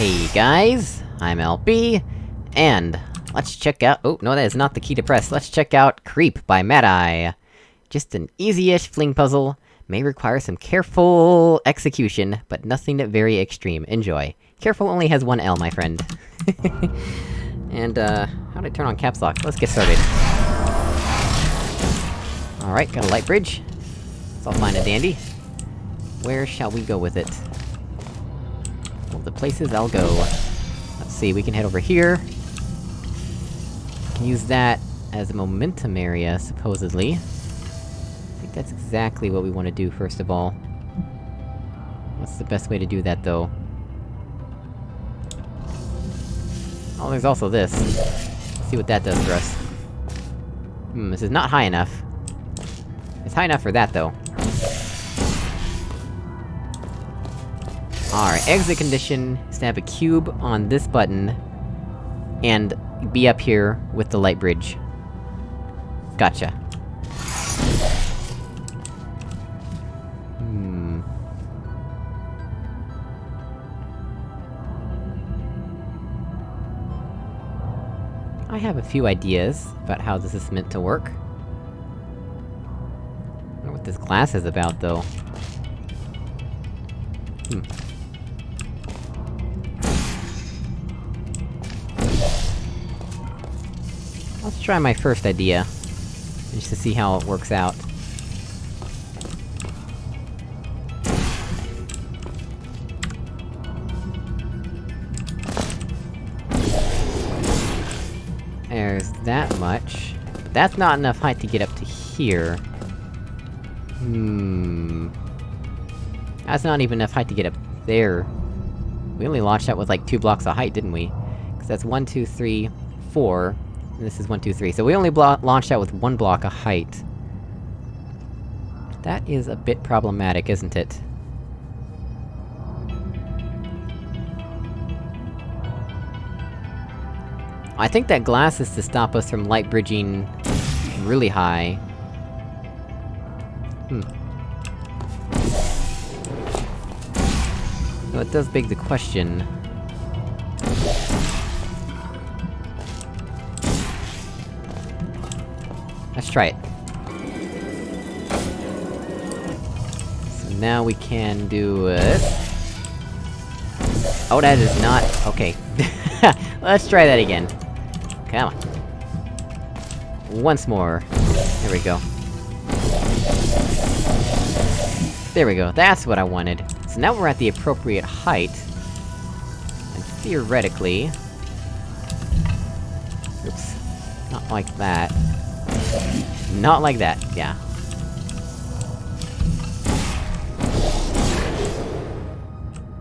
Hey guys, I'm LB, and let's check out- oh, no that is not the key to press, let's check out Creep by Mad Eye. Just an easy-ish fling puzzle, may require some careful execution, but nothing very extreme, enjoy. Careful only has one L, my friend. and, uh, how do I turn on caps lock? Let's get started. Alright, got a light bridge. It's all fine and dandy. Where shall we go with it? The places I'll go. Let's see, we can head over here. Can use that as a momentum area, supposedly. I think that's exactly what we want to do, first of all. What's the best way to do that, though? Oh, there's also this. Let's see what that does for us. Hmm, this is not high enough. It's high enough for that, though. Alright, exit condition is to have a cube on this button, and be up here with the light bridge. Gotcha. Hmm... I have a few ideas about how this is meant to work. What this glass is about, though. Hmm. Try my first idea. Just to see how it works out. There's that much. That's not enough height to get up to here. Hmm... That's not even enough height to get up there. We only launched that with like two blocks of height, didn't we? Cause that's one, two, three, four, this is one, two, three. So we only launched out with one block of height. That is a bit problematic, isn't it? I think that glass is to stop us from light bridging... really high. Hmm. Well, it does beg the question... Let's try it. So now we can do it... Oh, that is not- okay. Let's try that again. Come on. Once more. There we go. There we go, that's what I wanted. So now we're at the appropriate height. And theoretically... Oops. Not like that. Not like that, yeah.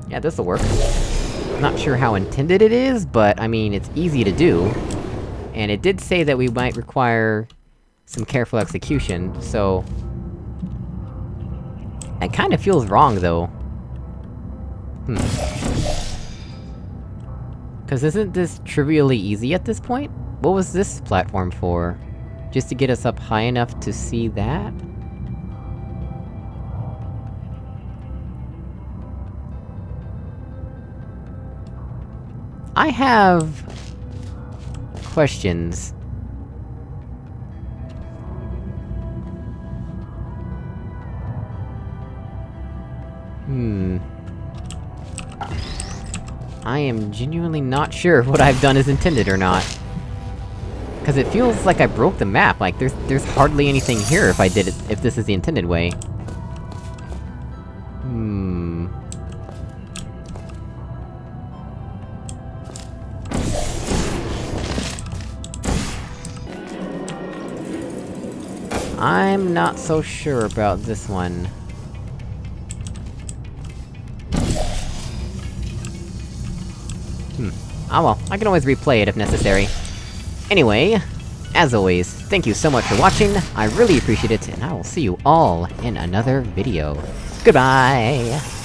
Yeah, this'll work. Not sure how intended it is, but I mean, it's easy to do. And it did say that we might require some careful execution, so... It kinda feels wrong, though. Hmm. Cause isn't this trivially easy at this point? What was this platform for? Just to get us up high enough to see that? I have... questions. Hmm... I am genuinely not sure what I've done is intended or not. Cause it feels like I broke the map, like there's- there's hardly anything here if I did it- if this is the intended way. Hmm... I'm not so sure about this one. Hmm. Ah well, I can always replay it if necessary. Anyway, as always, thank you so much for watching, I really appreciate it, and I will see you all in another video. Goodbye!